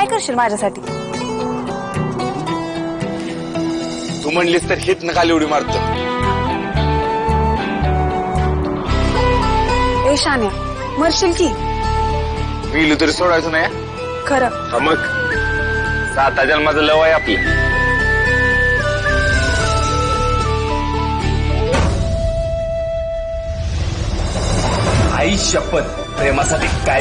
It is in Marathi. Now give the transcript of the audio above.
काय करशील माझ्यासाठी? तू म्हणलीस तर हित खाली उडी मारतो. ए शान्या मरशील की? मिलू तरी सोडायचं नाही खरं. हा मग? साता जन्माचं लव आहे आपलं. आई शपथ प्रेमासाठी काय